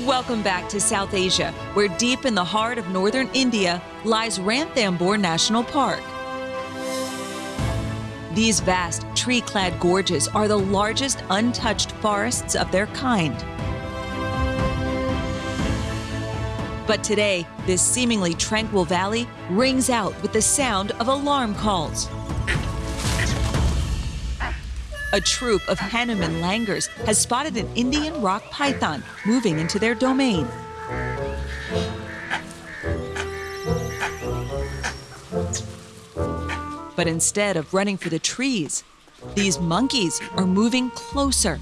Welcome back to South Asia, where deep in the heart of northern India lies Ranthambore National Park. These vast tree clad gorges are the largest untouched forests of their kind. But today, this seemingly tranquil valley rings out with the sound of alarm calls. A troop of Hanuman langurs has spotted an Indian rock python moving into their domain. But instead of running for the trees, these monkeys are moving closer.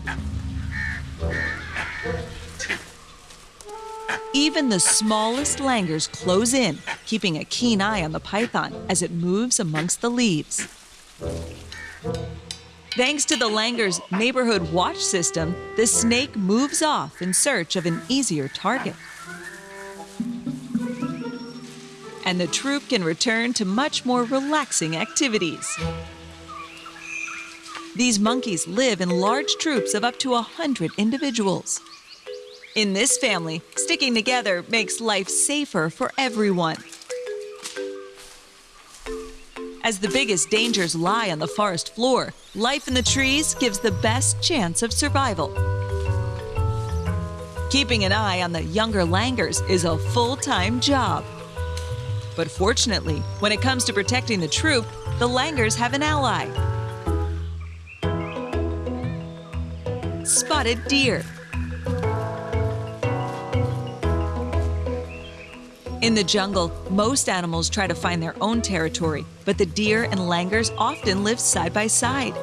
Even the smallest langurs close in, keeping a keen eye on the python as it moves amongst the leaves. Thanks to the langur's neighborhood watch system, the snake moves off in search of an easier target. And the troop can return to much more relaxing activities. These monkeys live in large troops of up to a 100 individuals. In this family, sticking together makes life safer for everyone. As the biggest dangers lie on the forest floor, life in the trees gives the best chance of survival. Keeping an eye on the younger langurs is a full-time job. But fortunately, when it comes to protecting the troop, the langurs have an ally. Spotted deer. In the jungle, most animals try to find their own territory, but the deer and langurs often live side by side.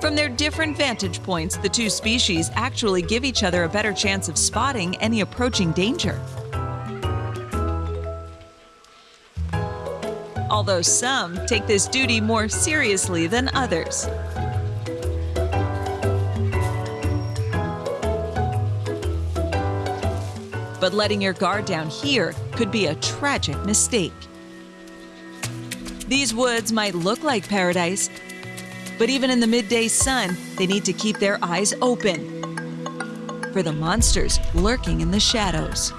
From their different vantage points, the two species actually give each other a better chance of spotting any approaching danger. Although some take this duty more seriously than others. But letting your guard down here could be a tragic mistake. These woods might look like paradise, but even in the midday sun, they need to keep their eyes open for the monsters lurking in the shadows.